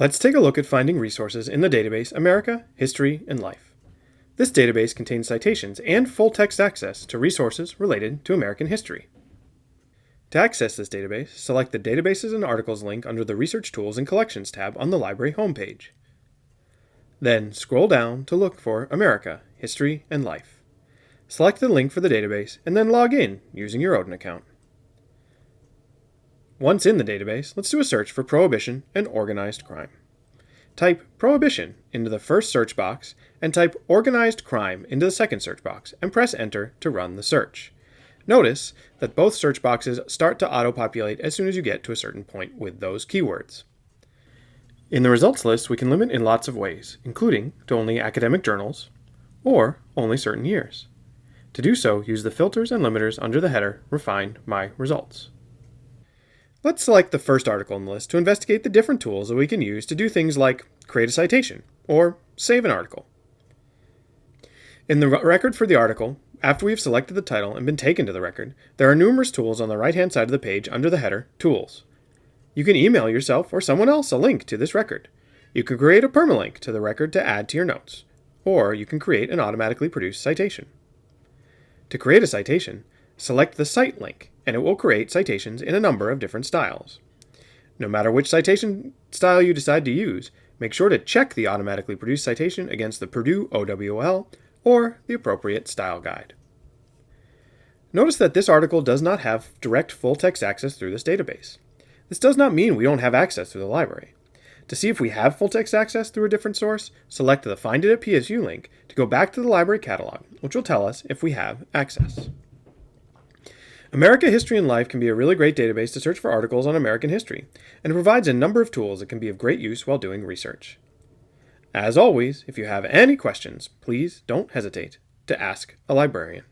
Let's take a look at finding resources in the database America, History, and Life. This database contains citations and full text access to resources related to American history. To access this database, select the Databases and Articles link under the Research Tools and Collections tab on the library homepage. Then scroll down to look for America, History, and Life. Select the link for the database and then log in using your Odin account. Once in the database, let's do a search for prohibition and organized crime. Type prohibition into the first search box and type organized crime into the second search box and press enter to run the search. Notice that both search boxes start to auto-populate as soon as you get to a certain point with those keywords. In the results list, we can limit in lots of ways, including to only academic journals or only certain years. To do so, use the filters and limiters under the header Refine My Results. Let's select the first article in the list to investigate the different tools that we can use to do things like create a citation or save an article. In the record for the article, after we have selected the title and been taken to the record, there are numerous tools on the right-hand side of the page under the header Tools. You can email yourself or someone else a link to this record. You can create a permalink to the record to add to your notes, or you can create an automatically produced citation. To create a citation, select the Cite link and it will create citations in a number of different styles. No matter which citation style you decide to use, make sure to check the automatically produced citation against the Purdue OWL or the appropriate style guide. Notice that this article does not have direct full-text access through this database. This does not mean we don't have access through the library. To see if we have full-text access through a different source, select the Find It at PSU link to go back to the library catalog, which will tell us if we have access. America History and Life can be a really great database to search for articles on American history, and it provides a number of tools that can be of great use while doing research. As always, if you have any questions, please don't hesitate to ask a librarian.